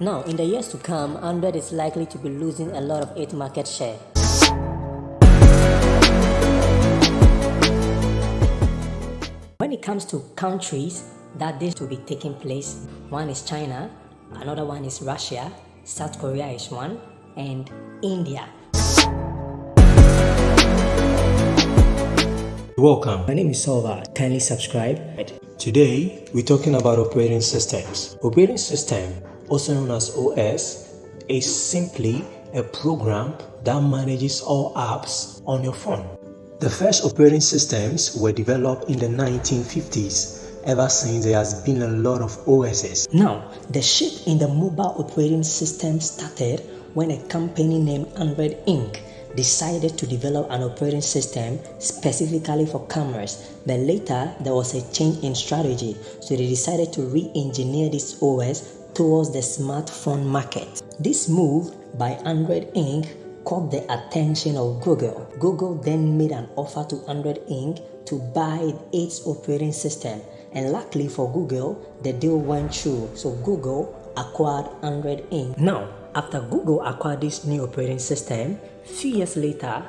Now, in the years to come, Android is likely to be losing a lot of its market share. When it comes to countries that this will be taking place, one is China, another one is Russia, South Korea is one, and India. Welcome. My name is Solva. Kindly subscribe. Today, we're talking about operating systems. Operating system, also known as OS, is simply a program that manages all apps on your phone. The first operating systems were developed in the 1950s. Ever since, there has been a lot of OSs. Now, the shift in the mobile operating system started when a company named Android Inc decided to develop an operating system specifically for cameras, but later there was a change in strategy, so they decided to re-engineer this OS towards the smartphone market. This move by Android Inc. caught the attention of Google. Google then made an offer to Android Inc. to buy its operating system, and luckily for Google, the deal went through, so Google acquired Android Inc. Now, after Google acquired this new operating system, few years later,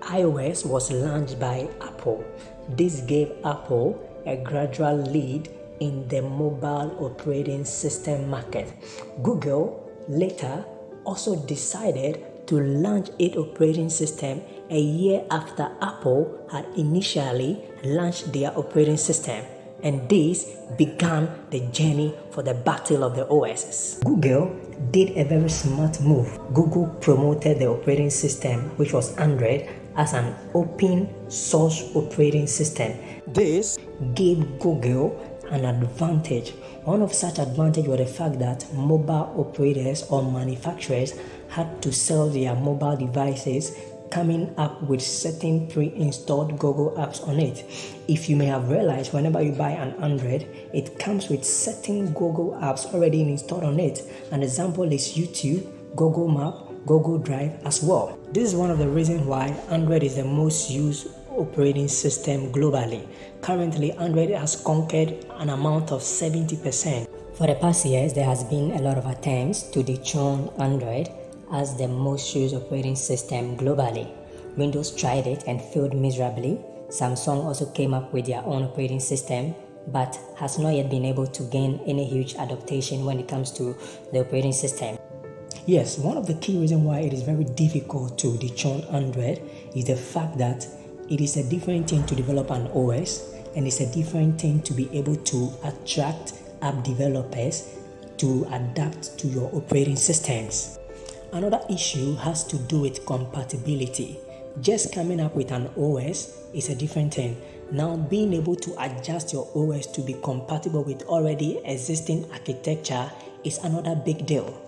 iOS was launched by Apple. This gave Apple a gradual lead in the mobile operating system market. Google later also decided to launch its operating system a year after Apple had initially launched their operating system and this began the journey for the battle of the OSs. Google did a very smart move. Google promoted the operating system, which was Android, as an open source operating system. This gave Google an advantage. One of such advantage was the fact that mobile operators or manufacturers had to sell their mobile devices coming up with certain pre-installed Google apps on it. If you may have realized, whenever you buy an Android, it comes with certain Google apps already installed on it. An example is YouTube, Google Map, Google Drive as well. This is one of the reasons why Android is the most used operating system globally. Currently, Android has conquered an amount of 70%. For the past years, there has been a lot of attempts to dethrone Android as the most used operating system globally. Windows tried it and failed miserably. Samsung also came up with their own operating system but has not yet been able to gain any huge adaptation when it comes to the operating system. Yes, one of the key reasons why it is very difficult to dethrone Android is the fact that it is a different thing to develop an OS and it's a different thing to be able to attract app developers to adapt to your operating systems. Another issue has to do with compatibility. Just coming up with an OS is a different thing. Now, being able to adjust your OS to be compatible with already existing architecture is another big deal.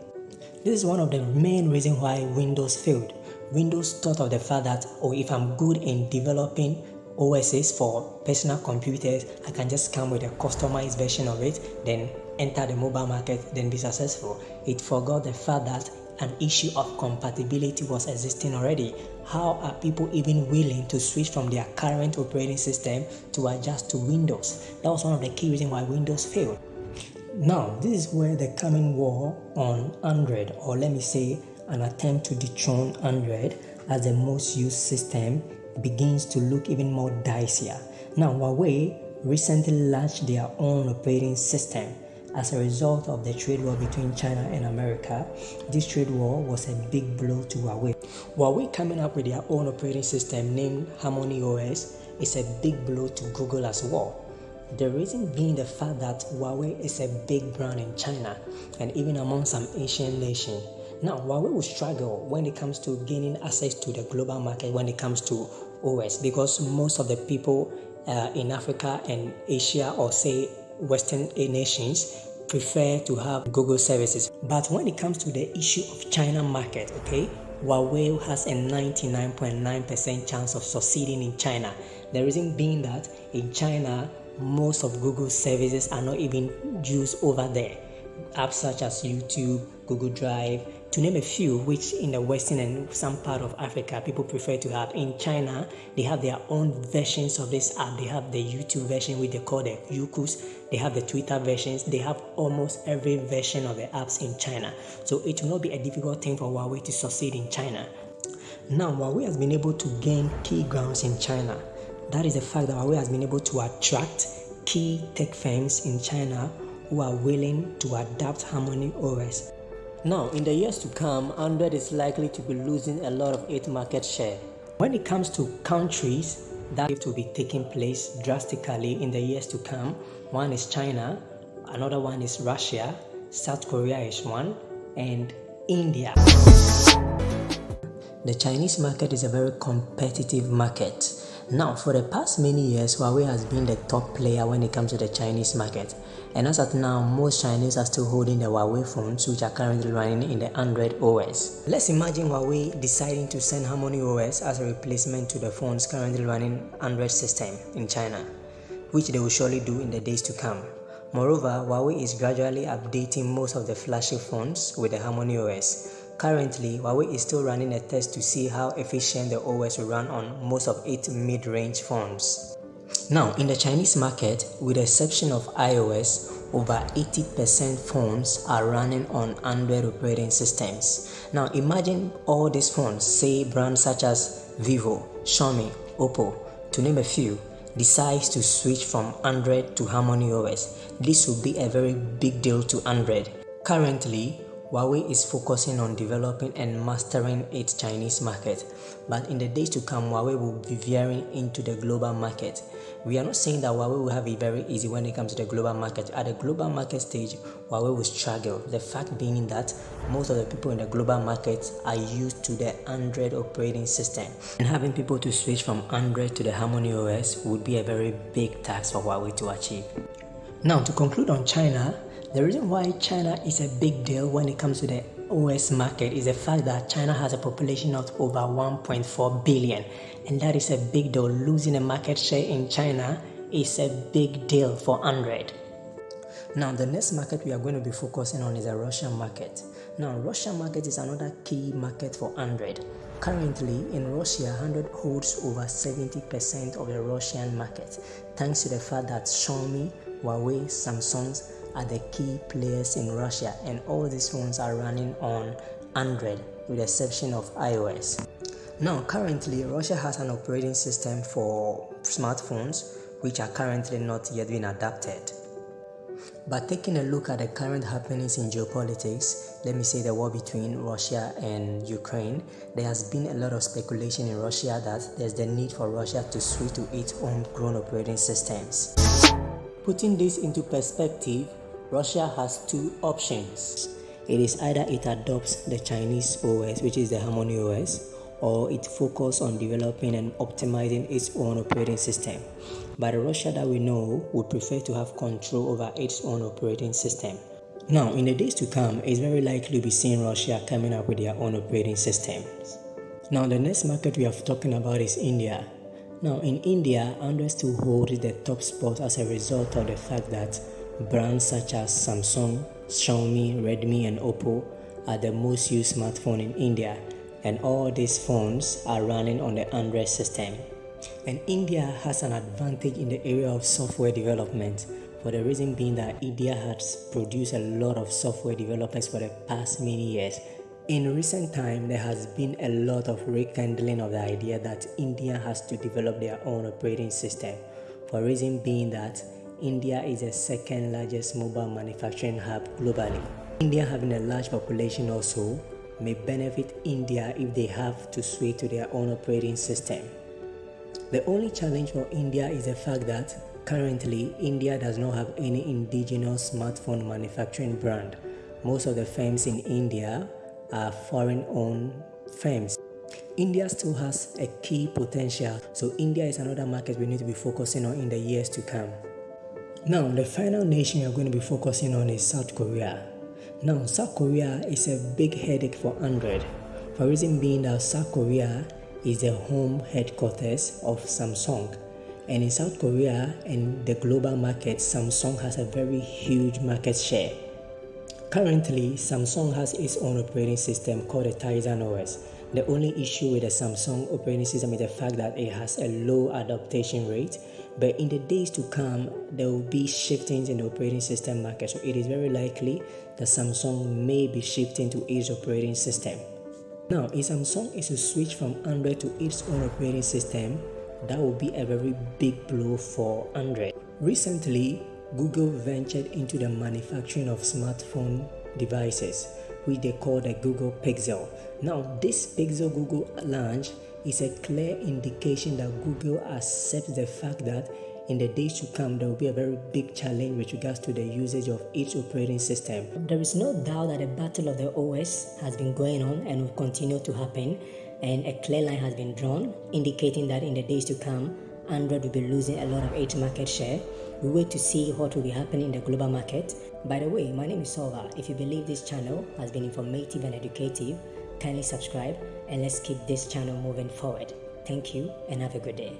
This is one of the main reasons why Windows failed. Windows thought of the fact that, oh, if I'm good in developing OSs for personal computers, I can just come with a customized version of it, then enter the mobile market, then be successful. It forgot the fact that an issue of compatibility was existing already. How are people even willing to switch from their current operating system to adjust to Windows? That was one of the key reasons why Windows failed. Now, this is where the coming war on Android, or let me say, an attempt to dethrone Android as the most used system, begins to look even more dicier. Now, Huawei recently launched their own operating system as a result of the trade war between China and America, this trade war was a big blow to Huawei. Huawei coming up with their own operating system named Harmony OS is a big blow to Google as well. The reason being the fact that Huawei is a big brand in China and even among some Asian nations. Now, Huawei will struggle when it comes to gaining access to the global market when it comes to OS because most of the people uh, in Africa and Asia or say Western nations prefer to have Google services. But when it comes to the issue of China market, okay, Huawei has a 99.9% chance of succeeding in China. The reason being that in China, most of Google's services are not even used over there. Apps such as YouTube, Google Drive, to name a few, which in the Western and some part of Africa people prefer to have. In China, they have their own versions of this app. They have the YouTube version, which they call the Youkus. They have the Twitter versions. They have almost every version of the apps in China. So it will not be a difficult thing for Huawei to succeed in China. Now, Huawei has been able to gain key grounds in China. That is the fact that Huawei has been able to attract key tech firms in China who are willing to adapt Harmony OS now, in the years to come, Android is likely to be losing a lot of its market share. When it comes to countries that will be taking place drastically in the years to come, one is China, another one is Russia, South Korea is one, and India. The Chinese market is a very competitive market. Now, for the past many years, Huawei has been the top player when it comes to the Chinese market. And as at now, most Chinese are still holding the Huawei phones which are currently running in the Android OS. Let's imagine Huawei deciding to send Harmony OS as a replacement to the phones currently running Android system in China, which they will surely do in the days to come. Moreover, Huawei is gradually updating most of the flagship phones with the Harmony OS. Currently, Huawei is still running a test to see how efficient the OS will run on most of its mid-range phones. Now, in the Chinese market, with the exception of iOS, over 80% phones are running on Android operating systems. Now, imagine all these phones, say brands such as Vivo, Xiaomi, Oppo, to name a few, decides to switch from Android to Harmony OS. This will be a very big deal to Android. Currently, Huawei is focusing on developing and mastering its Chinese market, but in the days to come, Huawei will be veering into the global market. We are not saying that Huawei will have it very easy when it comes to the global market. At the global market stage, Huawei will struggle. The fact being that most of the people in the global market are used to the Android operating system, and having people to switch from Android to the Harmony OS would be a very big task for Huawei to achieve. Now, to conclude on China, the reason why China is a big deal when it comes to the OS market is the fact that China has a population of over 1.4 billion, and that is a big deal. Losing a market share in China is a big deal for Android. Now, the next market we are going to be focusing on is the Russian market. Now, Russian market is another key market for Android. Currently, in Russia, Android holds over 70% of the Russian market, thanks to the fact that Xiaomi, Huawei, Samsung, are the key players in Russia, and all these phones are running on Android with the exception of iOS. Now, currently, Russia has an operating system for smartphones which are currently not yet being adapted. But taking a look at the current happenings in geopolitics, let me say the war between Russia and Ukraine, there has been a lot of speculation in Russia that there's the need for Russia to switch to its own grown operating systems. Putting this into perspective, Russia has two options. It is either it adopts the Chinese OS, which is the Harmony OS, or it focuses on developing and optimizing its own operating system. But Russia that we know would prefer to have control over its own operating system. Now, in the days to come, it's very likely to be seeing Russia coming up with their own operating systems. Now, the next market we are talking about is India. Now, in India, Android still holds the top spot as a result of the fact that Brands such as Samsung, Xiaomi, Redmi, and Oppo are the most used smartphone in India, and all these phones are running on the Android system. And India has an advantage in the area of software development for the reason being that India has produced a lot of software developers for the past many years. In recent time, there has been a lot of rekindling of the idea that India has to develop their own operating system for reason being that India is the second largest mobile manufacturing hub globally. India having a large population also may benefit India if they have to switch to their own operating system. The only challenge for India is the fact that currently India does not have any indigenous smartphone manufacturing brand. Most of the firms in India are foreign owned firms. India still has a key potential, so India is another market we need to be focusing on in the years to come. Now, the final nation we are going to be focusing on is South Korea. Now, South Korea is a big headache for Android, for reason being that South Korea is the home headquarters of Samsung. And in South Korea and the global market, Samsung has a very huge market share. Currently, Samsung has its own operating system called the Tizen OS. The only issue with the Samsung operating system is the fact that it has a low adaptation rate, but in the days to come, there will be shiftings in the operating system market, so it is very likely that Samsung may be shifting to its operating system. Now, if Samsung is to switch from Android to its own operating system, that will be a very big blow for Android. Recently, Google ventured into the manufacturing of smartphone devices, which they call the Google Pixel. Now, this Pixel Google launch is a clear indication that Google accepts the fact that in the days to come, there will be a very big challenge with regards to the usage of each operating system. There is no doubt that the battle of the OS has been going on and will continue to happen, and a clear line has been drawn, indicating that in the days to come, Android will be losing a lot of its market share. We wait to see what will be happening in the global market. By the way, my name is Solva. If you believe this channel has been informative and educative, kindly subscribe and let's keep this channel moving forward. Thank you and have a good day.